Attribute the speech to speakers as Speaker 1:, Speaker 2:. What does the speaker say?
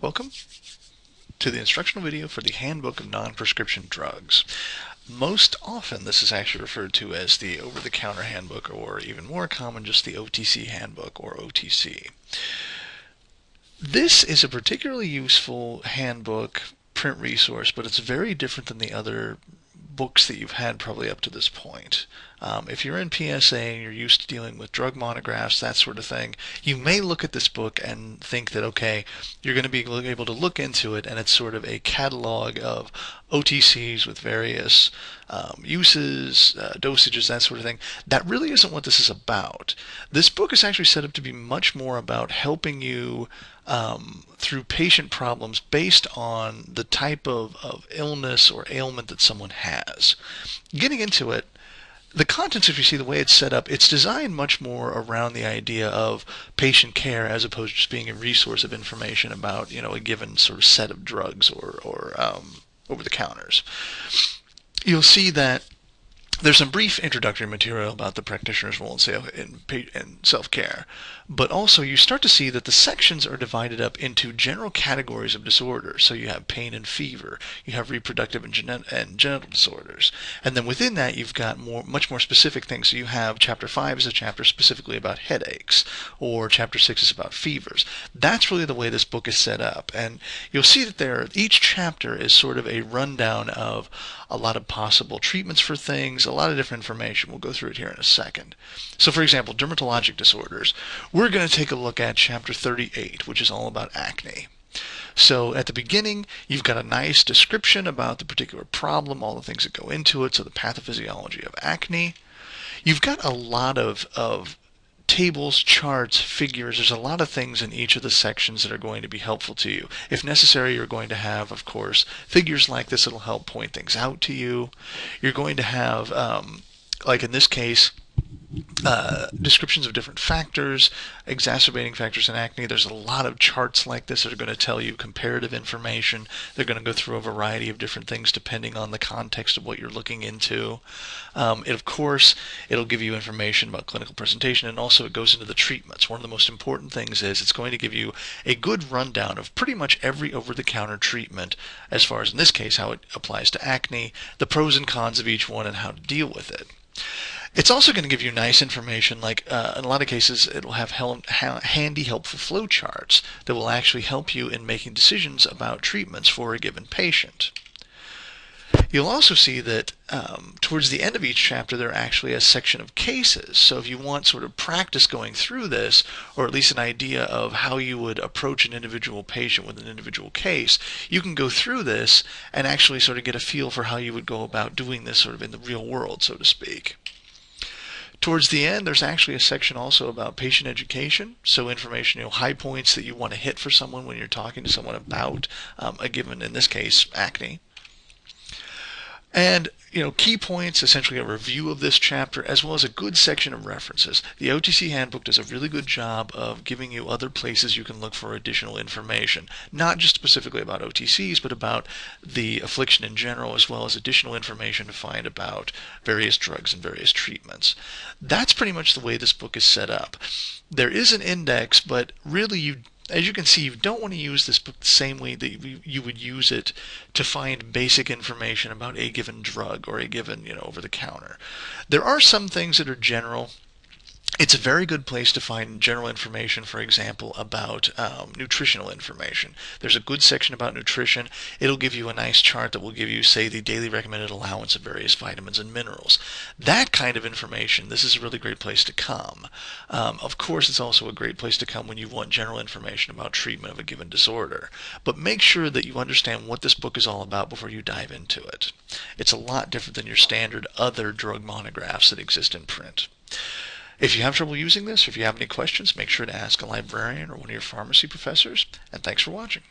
Speaker 1: Welcome to the instructional video for the Handbook of Non-Prescription Drugs. Most often this is actually referred to as the over-the-counter handbook or even more common just the OTC handbook or OTC. This is a particularly useful handbook print resource but it's very different than the other books that you've had probably up to this point. Um, if you're in PSA and you're used to dealing with drug monographs, that sort of thing, you may look at this book and think that, okay, you're going to be able to look into it and it's sort of a catalog of OTCs with various um, uses, uh, dosages, that sort of thing. That really isn't what this is about. This book is actually set up to be much more about helping you um, through patient problems based on the type of, of illness or ailment that someone has. Getting into it, the contents, if you see the way it's set up, it's designed much more around the idea of patient care as opposed to just being a resource of information about, you know, a given sort of set of drugs or, or um, over the counters. You'll see that there's some brief introductory material about the practitioner's role in, self-care, but also you start to see that the sections are divided up into general categories of disorders. So you have pain and fever, you have reproductive and, and genital disorders, and then within that you've got more, much more specific things. So you have chapter five is a chapter specifically about headaches, or chapter six is about fevers. That's really the way this book is set up, and you'll see that there each chapter is sort of a rundown of a lot of possible treatments for things, a lot of different information. We'll go through it here in a second. So for example, dermatologic disorders. We're going to take a look at chapter 38, which is all about acne. So at the beginning, you've got a nice description about the particular problem, all the things that go into it, so the pathophysiology of acne. You've got a lot of, of tables, charts, figures. There's a lot of things in each of the sections that are going to be helpful to you. If necessary, you're going to have, of course, figures like this that'll help point things out to you. You're going to have, um, like in this case, uh, descriptions of different factors, exacerbating factors in acne. There's a lot of charts like this that are going to tell you comparative information. They're going to go through a variety of different things depending on the context of what you're looking into. Um, it, of course, it'll give you information about clinical presentation and also it goes into the treatments. One of the most important things is it's going to give you a good rundown of pretty much every over-the-counter treatment as far as in this case how it applies to acne, the pros and cons of each one and how to deal with it. It's also going to give you nice information, like uh, in a lot of cases, it will have hel handy, helpful flowcharts that will actually help you in making decisions about treatments for a given patient. You'll also see that um, towards the end of each chapter there are actually a section of cases. So if you want sort of practice going through this, or at least an idea of how you would approach an individual patient with an individual case, you can go through this and actually sort of get a feel for how you would go about doing this sort of in the real world, so to speak. Towards the end, there's actually a section also about patient education. So information, you know, high points that you want to hit for someone when you're talking to someone about um, a given, in this case, acne. And you know, key points, essentially a review of this chapter, as well as a good section of references. The OTC Handbook does a really good job of giving you other places you can look for additional information, not just specifically about OTCs, but about the affliction in general, as well as additional information to find about various drugs and various treatments. That's pretty much the way this book is set up. There is an index, but really you as you can see, you don't want to use this book the same way that you would use it to find basic information about a given drug or a given, you know, over the counter. There are some things that are general it's a very good place to find general information, for example, about um, nutritional information. There's a good section about nutrition. It'll give you a nice chart that will give you, say, the daily recommended allowance of various vitamins and minerals. That kind of information, this is a really great place to come. Um, of course, it's also a great place to come when you want general information about treatment of a given disorder. But make sure that you understand what this book is all about before you dive into it. It's a lot different than your standard other drug monographs that exist in print. If you have trouble using this, or if you have any questions, make sure to ask a librarian or one of your pharmacy professors. And thanks for watching.